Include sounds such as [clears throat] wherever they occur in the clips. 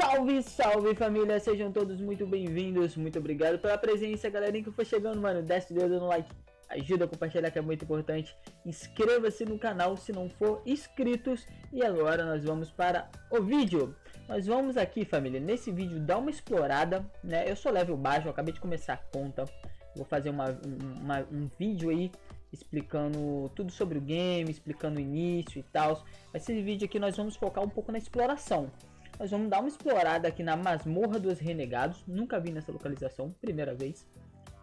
Salve, salve família, sejam todos muito bem-vindos, muito obrigado pela presença, galerinha que foi chegando, mano, desce o dedo no like, ajuda a compartilhar que é muito importante, inscreva-se no canal se não for inscritos. E agora nós vamos para o vídeo. Nós vamos aqui família, nesse vídeo dar uma explorada, né, eu sou level baixo, eu acabei de começar a conta, vou fazer uma, uma um vídeo aí explicando tudo sobre o game, explicando o início e tal. Esse vídeo aqui nós vamos focar um pouco na exploração. Nós vamos dar uma explorada aqui na Masmorra dos Renegados. Nunca vi nessa localização, primeira vez.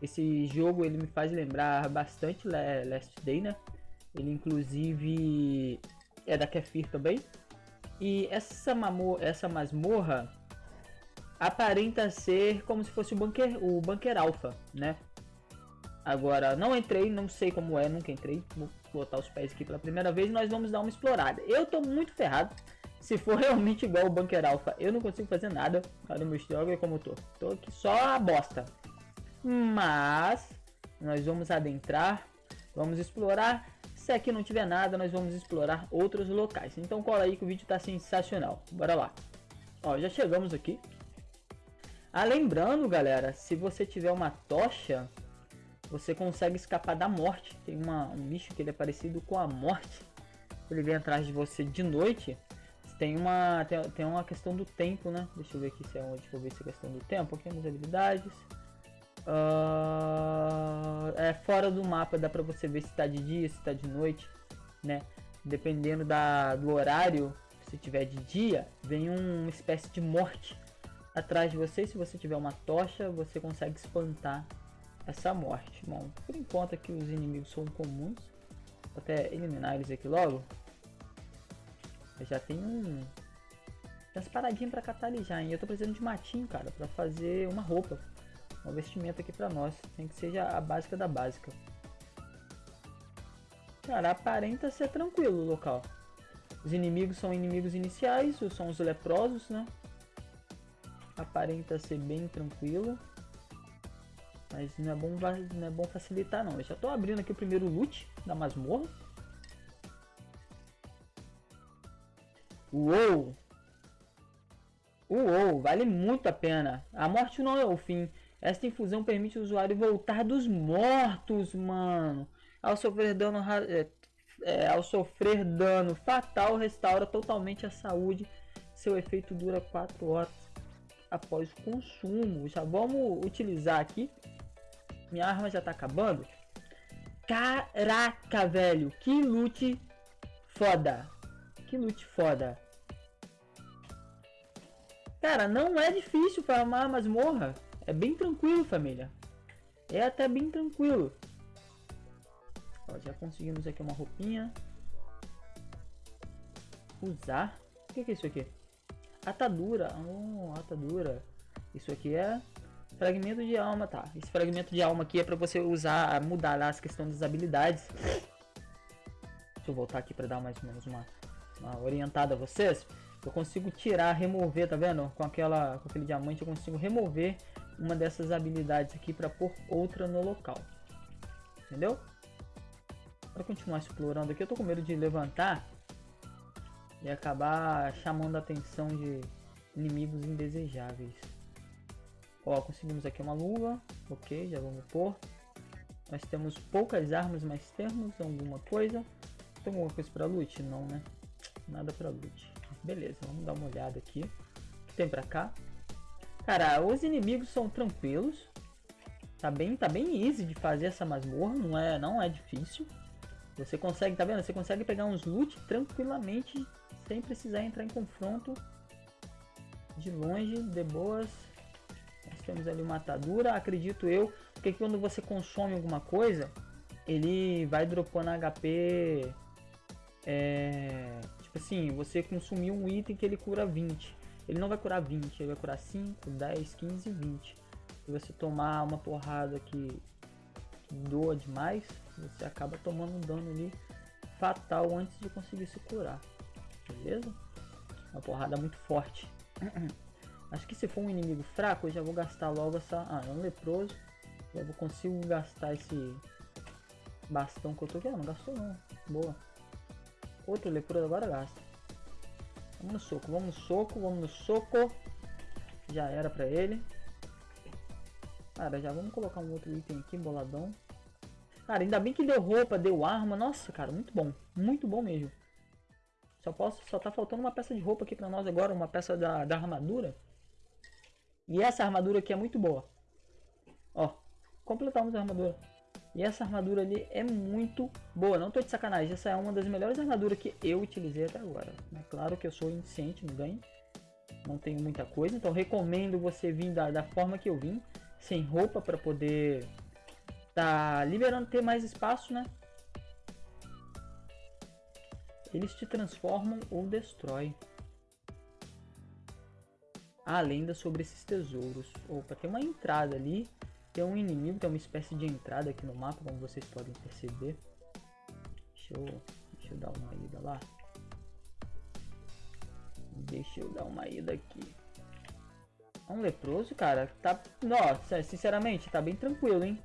Esse jogo ele me faz lembrar bastante Last Day, né? Ele inclusive é da Kefir também. E essa, mamor essa masmorra aparenta ser como se fosse o bunker, o bunker alpha, né? Agora, não entrei, não sei como é, nunca entrei. Vou botar os pés aqui pela primeira vez nós vamos dar uma explorada. Eu tô muito ferrado se for realmente igual o Bunker Alpha, eu não consigo fazer nada. O meu jogo como eu tô. Tô aqui só a bosta. Mas nós vamos adentrar, vamos explorar. Se aqui não tiver nada, nós vamos explorar outros locais. Então cola aí que o vídeo tá sensacional. Bora lá. Ó, já chegamos aqui. Ah, lembrando, galera, se você tiver uma tocha, você consegue escapar da morte. Tem uma, um bicho que ele é parecido com a morte. Ele vem atrás de você de noite tem uma, tem, tem, uma questão do tempo, né? Deixa eu ver aqui se é onde, eu ver se é questão do tempo. Aqui nas habilidades. Uh, é fora do mapa, dá pra você ver se tá de dia, se tá de noite, né? Dependendo da, do horário, se tiver de dia, vem um, uma espécie de morte atrás de você. Se você tiver uma tocha, você consegue espantar essa morte. Bom, por enquanto aqui os inimigos são comuns. Vou até eliminar eles aqui logo. Eu já tenho um... umas paradinhas pra catalisar, hein? Eu tô precisando de matinho, cara, pra fazer uma roupa. Um vestimento aqui pra nós. Tem que seja a básica da básica. Cara, aparenta ser tranquilo o local. Os inimigos são inimigos iniciais, são os leprosos, né? Aparenta ser bem tranquilo. Mas não é bom, não é bom facilitar não. Eu já tô abrindo aqui o primeiro loot da masmorra. Uou! Uou, vale muito a pena. A morte não é o fim. Esta infusão permite o usuário voltar dos mortos, mano. Ao sofrer dano, é, é, ao sofrer dano fatal, restaura totalmente a saúde. Seu efeito dura 4 horas após o consumo. Já vamos utilizar aqui. Minha arma já tá acabando. Caraca, velho. Que loot foda. Que loot foda. Cara, não é difícil farmar masmorra. É bem tranquilo, família. É até bem tranquilo. Ó, já conseguimos aqui uma roupinha. Usar. O que, é isso aqui? Atadura. Oh, atadura. Isso aqui é fragmento de alma, tá? Esse fragmento de alma aqui é para você usar, mudar as questões das habilidades. Deixa eu voltar aqui para dar mais ou menos uma orientada a vocês, eu consigo tirar, remover, tá vendo? Com, aquela, com aquele diamante eu consigo remover uma dessas habilidades aqui para pôr outra no local. Entendeu? Para continuar explorando aqui, eu tô com medo de levantar e acabar chamando a atenção de inimigos indesejáveis. Ó, conseguimos aqui uma luva, ok, já vamos pôr. Nós temos poucas armas, mas temos alguma coisa. Tem alguma coisa para loot? Não, né? Nada pra loot. Beleza, vamos dar uma olhada aqui. O que tem pra cá? Cara, os inimigos são tranquilos. Tá bem, tá bem easy de fazer essa masmorra, não é, não é difícil. Você consegue, tá vendo? Você consegue pegar uns loot tranquilamente, sem precisar entrar em confronto. De longe, de boas. Nós temos ali uma atadura, acredito eu, porque quando você consome alguma coisa, ele vai dropando HP é, assim, você consumiu um item que ele cura 20. Ele não vai curar 20, ele vai curar 5, 10, 15, 20. Se você tomar uma porrada que, que doa demais, você acaba tomando um dano ali fatal antes de conseguir se curar. Beleza? Uma porrada muito forte. [clears throat] Acho que se for um inimigo fraco, eu já vou gastar logo essa... Ah, é um leproso. Eu vou consigo gastar esse bastão que eu tô aqui. Ah, não gastou não. Boa. Outro leproso agora gasta. Vamos no soco, vamos no soco, vamos no soco. Já era pra ele. Cara, já vamos colocar um outro item aqui, boladão. Cara, ainda bem que deu roupa, deu arma. Nossa, cara, muito bom. Muito bom mesmo. Só, posso, só tá faltando uma peça de roupa aqui pra nós agora. Uma peça da, da armadura. E essa armadura aqui é muito boa. Ó, completamos a armadura. E essa armadura ali é muito boa, não tô de sacanagem. Essa é uma das melhores armaduras que eu utilizei até agora. É claro que eu sou iniciante no ganho. Não tenho muita coisa, então recomendo você vir da, da forma que eu vim. Sem roupa para poder tá liberando ter mais espaço, né? Eles te transformam ou destroem. A lenda sobre esses tesouros. Opa, tem uma entrada ali tem um inimigo, tem uma espécie de entrada aqui no mapa, como vocês podem perceber. Deixa eu, deixa eu dar uma ida lá. Deixa eu dar uma ida aqui. É um leproso, cara. Tá, nossa, sinceramente, tá bem tranquilo, hein?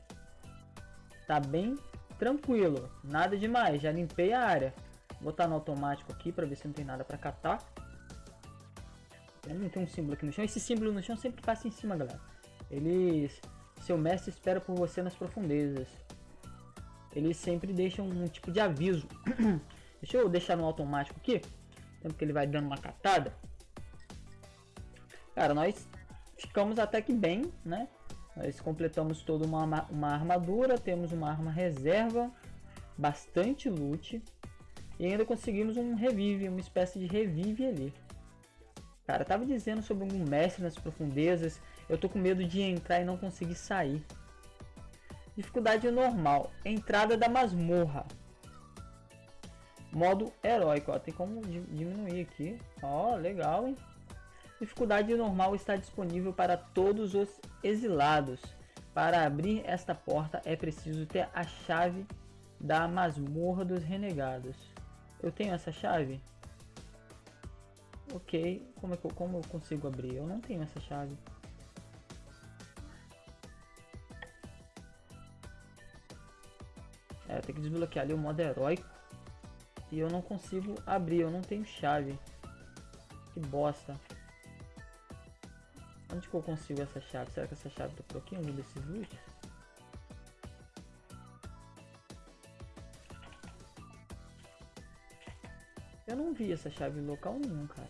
Tá bem tranquilo. Nada demais. Já limpei a área. Vou botar no automático aqui para ver se não tem nada para catar. Não tem um símbolo aqui no chão. Esse símbolo no chão sempre passa em cima, galera. Eles seu mestre espera por você nas profundezas. Eles sempre deixam um tipo de aviso. [clears throat] Deixa eu deixar no automático aqui. Tempo que ele vai dando uma catada. Cara, nós ficamos até que bem, né? Nós completamos toda uma, uma armadura, temos uma arma reserva, bastante loot. E ainda conseguimos um revive, uma espécie de revive ali. Cara, tava dizendo sobre um mestre nas profundezas eu tô com medo de entrar e não conseguir sair. Dificuldade normal. Entrada da masmorra. Modo heróico. Ó, tem como diminuir aqui. Ó, legal, hein? Dificuldade normal está disponível para todos os exilados. Para abrir esta porta é preciso ter a chave da masmorra dos renegados. Eu tenho essa chave? Ok, como, é que eu, como eu consigo abrir? Eu não tenho essa chave. É, tem que desbloquear ali o modo heróico. E eu não consigo abrir, eu não tenho chave. Que bosta. Onde que eu consigo essa chave? Será que essa chave tá por aqui, algum desses loot? Eu não vi essa chave em local nenhum, cara.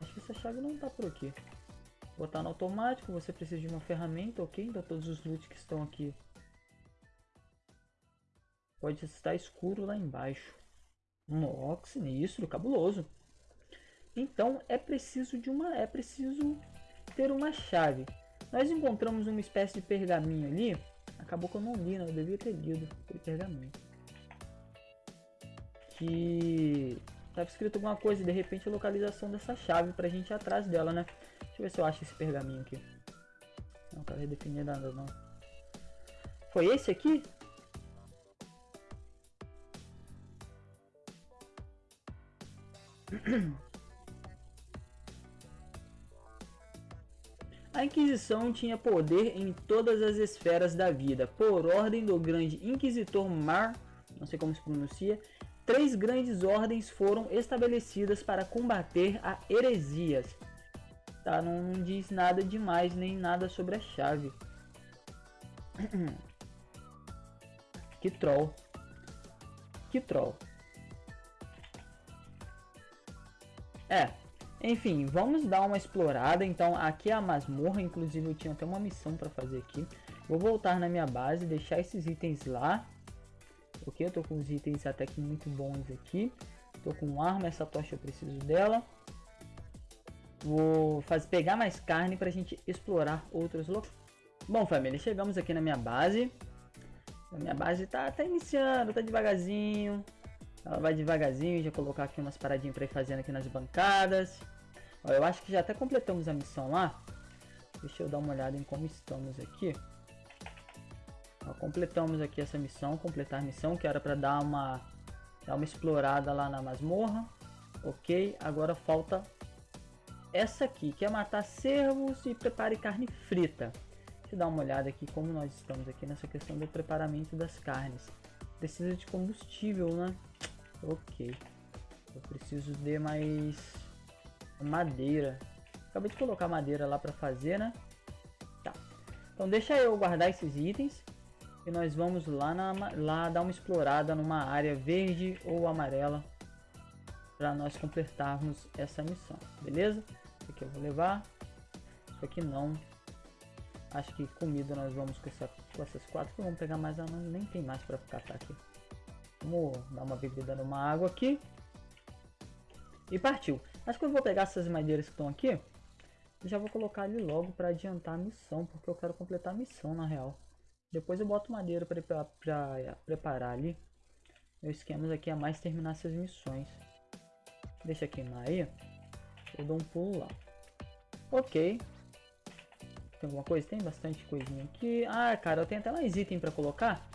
Acho que essa chave não tá por aqui. Botar no automático, você precisa de uma ferramenta, ok? Então todos os loot que estão aqui Pode estar escuro lá embaixo. Um sinistro, cabuloso. Então é preciso de uma, é preciso ter uma chave. Nós encontramos uma espécie de pergaminho ali. Acabou que eu não li, não. Eu devia ter lido aquele pergaminho. Que estava escrito alguma coisa e de repente a localização dessa chave para a gente ir atrás dela, né? Deixa eu ver se eu acho esse pergaminho aqui. Não tá redefinido nada não. Foi esse aqui? A Inquisição tinha poder em todas as esferas da vida. Por ordem do grande Inquisitor Mar, não sei como se pronuncia, três grandes ordens foram estabelecidas para combater a heresias. Tá, não, não diz nada demais nem nada sobre a chave. [clears throat] que troll. Que troll. É, enfim, vamos dar uma explorada. Então, aqui é a masmorra. Inclusive, eu tinha até uma missão para fazer aqui. Vou voltar na minha base, deixar esses itens lá. Ok, eu tô com os itens até que muito bons aqui. Tô com arma, essa tocha eu preciso dela. Vou fazer, pegar mais carne para a gente explorar outros locais. Bom, família, chegamos aqui na minha base. A minha base tá, tá iniciando, tá devagarzinho. Ela vai devagarzinho, já colocar aqui umas paradinhas para ir fazendo aqui nas bancadas. Ó, eu acho que já até completamos a missão lá. Deixa eu dar uma olhada em como estamos aqui. Ó, completamos aqui essa missão, completar a missão, que era para dar uma, dar uma explorada lá na masmorra. Ok, agora falta essa aqui, que é matar cervos e prepare carne frita. Deixa eu dar uma olhada aqui como nós estamos aqui nessa questão do preparamento das carnes. Precisa de combustível, né? Ok. Eu preciso de mais madeira. Acabei de colocar madeira lá pra fazer, né? Tá. Então deixa eu guardar esses itens. E nós vamos lá, na, lá dar uma explorada numa área verde ou amarela. Pra nós completarmos essa missão. Beleza? Isso aqui eu vou levar. Isso aqui não. Acho que comida nós vamos com, essa, com essas quatro. Vamos pegar mais. Não, nem tem mais pra catar aqui. Vamos dar uma bebida numa água aqui. E partiu. Acho que eu vou pegar essas madeiras que estão aqui. E já vou colocar ali logo para adiantar a missão. Porque eu quero completar a missão na real. Depois eu boto madeira para preparar ali. Meu esquema aqui é mais terminar essas missões. Deixa queimar aí. Eu dou um pulo lá. Ok. Tem alguma coisa? Tem bastante coisinha aqui. Ah, cara, eu tenho até mais item para colocar.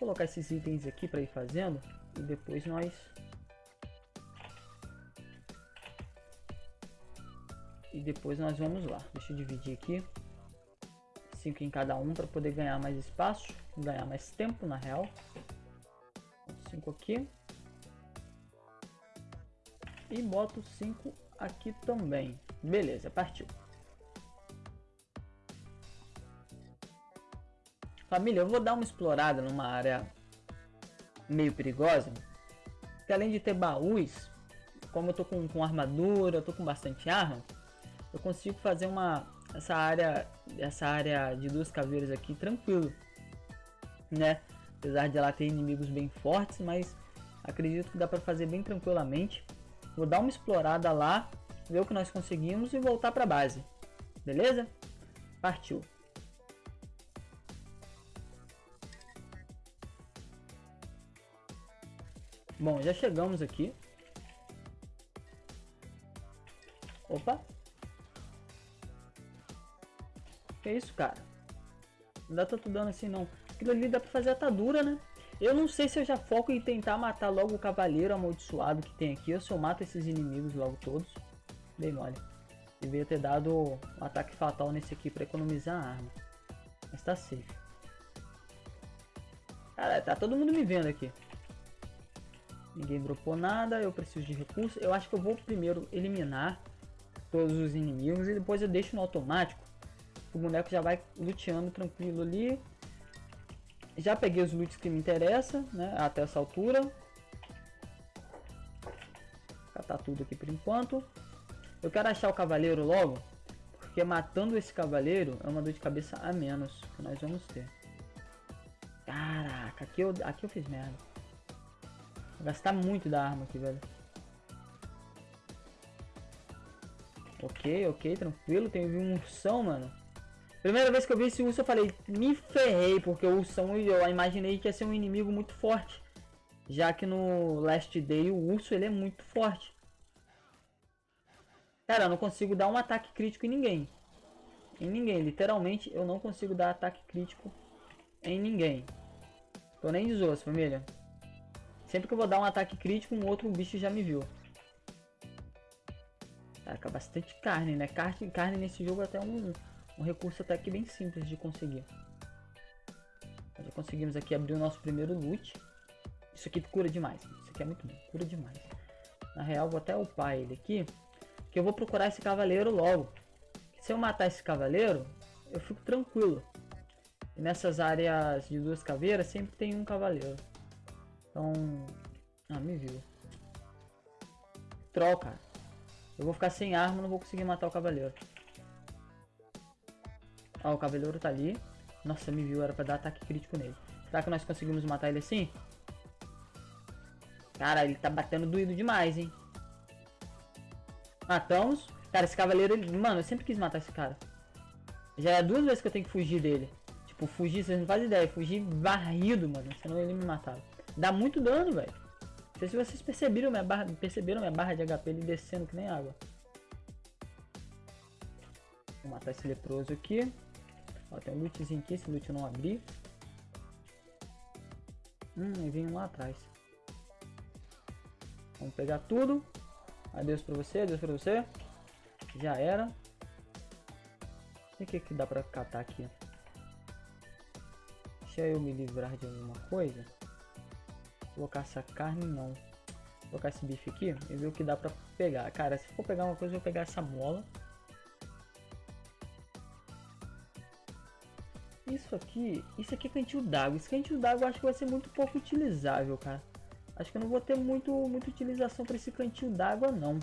Colocar esses itens aqui para ir fazendo. E depois nós e depois nós vamos lá. Deixa eu dividir aqui. 5 em cada um para poder ganhar mais espaço, ganhar mais tempo na real. 5 aqui. E boto 5 aqui também. Beleza, partiu. Família, eu vou dar uma explorada numa área meio perigosa. Que além de ter baús, como eu tô com, com armadura, eu tô com bastante arma, eu consigo fazer uma essa área essa área de duas caveiras aqui tranquilo, né? Apesar de ela ter inimigos bem fortes, mas acredito que dá para fazer bem tranquilamente. Vou dar uma explorada lá, ver o que nós conseguimos e voltar para base. Beleza? Partiu. Bom, já chegamos aqui. Opa, Que isso, cara? Não dá tanto dano assim, não. Aquilo ali dá pra fazer atadura, né? Eu não sei se eu já foco em tentar matar logo o cavaleiro amaldiçoado que tem aqui. Ou se eu mato esses inimigos logo todos. Bem mole. Devia ter dado um ataque fatal nesse aqui pra economizar a arma. Mas tá safe. Cara, tá todo mundo me vendo aqui. Ninguém dropou nada, eu preciso de recursos. Eu acho que eu vou primeiro eliminar todos os inimigos e depois eu deixo no automático o boneco já vai luteando tranquilo ali. Já peguei os loots que me interessam, né? Até essa altura. Catar tudo aqui por enquanto. Eu quero achar o cavaleiro logo. Porque matando esse cavaleiro é uma dor de cabeça a menos que nós vamos ter. Caraca, aqui eu, aqui eu fiz merda. Vou gastar muito da arma aqui, velho. Ok, ok, tranquilo. Tem um ursão, mano. Primeira vez que eu vi esse urso eu falei, me ferrei, porque o ursão eu imaginei que ia ser um inimigo muito forte. Já que no Last Day o urso ele é muito forte. Cara, eu não consigo dar um ataque crítico em ninguém. Em ninguém, literalmente eu não consigo dar ataque crítico em ninguém. Tô nem de zoas, família. Sempre que eu vou dar um ataque crítico, um outro bicho já me viu. Caraca, bastante carne, né? Carne, carne nesse jogo é até um, um recurso até que bem simples de conseguir. Já conseguimos aqui abrir o nosso primeiro loot. Isso aqui cura demais. Isso aqui é muito bom. Cura demais. Na real, vou até upar ele aqui. Que eu vou procurar esse cavaleiro logo. Se eu matar esse cavaleiro, eu fico tranquilo. E nessas áreas de duas caveiras, sempre tem um cavaleiro. Então... Ah, me viu. Troca. Eu vou ficar sem arma, não vou conseguir matar o cavaleiro. Ó, o cavaleiro tá ali. Nossa, me viu, era pra dar ataque crítico nele. Será que nós conseguimos matar ele assim? Cara, ele tá batendo doído demais, hein? Matamos. Cara, esse cavaleiro, ele... Mano, eu sempre quis matar esse cara. Já é duas vezes que eu tenho que fugir dele. Tipo, fugir, vocês não fazem ideia. Fugir barrido, mano. Senão ele me matava. Dá muito dano, velho. Não sei se vocês perceberam minha barra, perceberam minha barra de HP ele descendo que nem água. Vou matar esse leproso aqui. Ó, tem um lootzinho aqui, esse loot eu não abri. Hum, e vem lá atrás. Vamos pegar tudo. Adeus pra você, adeus pra você. Já era. O que que dá pra catar aqui? Deixa eu me livrar de alguma coisa. Colocar essa carne, não. Colocar esse bife aqui e ver o que dá pra pegar. Cara, se for pegar uma coisa, eu vou pegar essa mola. Isso aqui, isso aqui é cantil d'água. Esse cantil d'água acho que vai ser muito pouco utilizável, cara. Acho que eu não vou ter muito, muita utilização para esse cantil d'água, não.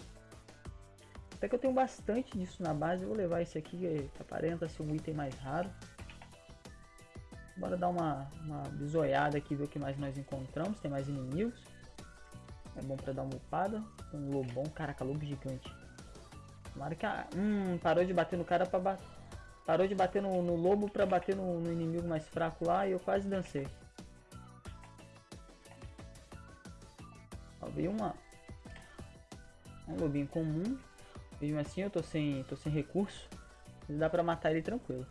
Até que eu tenho bastante disso na base, eu vou levar esse aqui, que é aparenta ser um item mais raro. Bora dar uma, uma bisoiada aqui, ver o que mais nós encontramos. Tem mais inimigos. É bom pra dar uma upada. Um lobão. Caraca, lobo gigante. Tomara que a... Hum, parou de bater no cara pra bater... Parou de bater no, no lobo pra bater no, no, inimigo mais fraco lá e eu quase dancei. Ó, veio uma... Um lobinho comum. Mesmo assim eu tô sem, tô sem recurso. Mas dá pra matar ele tranquilo.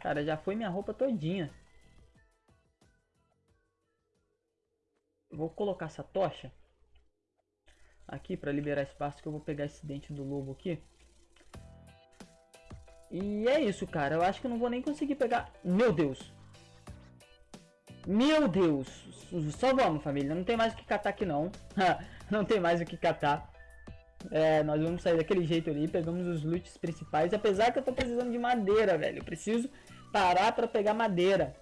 Cara, já foi minha roupa todinha. Vou colocar essa tocha aqui para liberar espaço que eu vou pegar esse dente do lobo aqui. E é isso, cara. Eu acho que eu não vou nem conseguir pegar... Meu Deus! Meu Deus! Só vamos, família. Não tem mais o que catar aqui, não. [laughs] não tem mais o que catar. É, nós vamos sair daquele jeito ali. Pegamos os loots principais. Apesar que eu tô precisando de madeira, velho. Eu preciso parar para pegar madeira.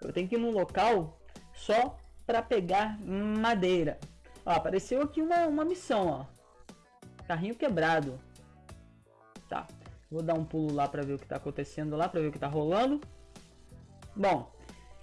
Eu tenho que ir num local só para pegar madeira. Ó, apareceu aqui uma, uma missão, ó. Carrinho quebrado. Tá. Vou dar um pulo lá para ver o que tá acontecendo lá, para ver o que tá rolando. Bom,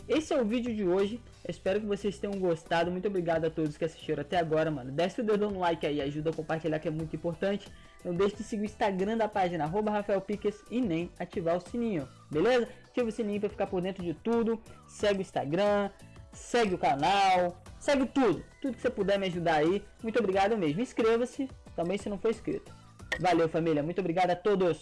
esse é o vídeo de hoje. espero que vocês tenham gostado. Muito obrigado a todos que assistiram até agora, mano. Desce o dedo no like aí, ajuda a compartilhar que é muito importante. Não deixe de seguir o Instagram da página, arroba Rafael Piques, e nem ativar o sininho, beleza? Ativa o sininho para ficar por dentro de tudo. Segue o Instagram, segue o canal, segue tudo. Tudo que você puder me ajudar aí. Muito obrigado mesmo. Inscreva-se também se não for inscrito. Valeu, família. Muito obrigado a todos.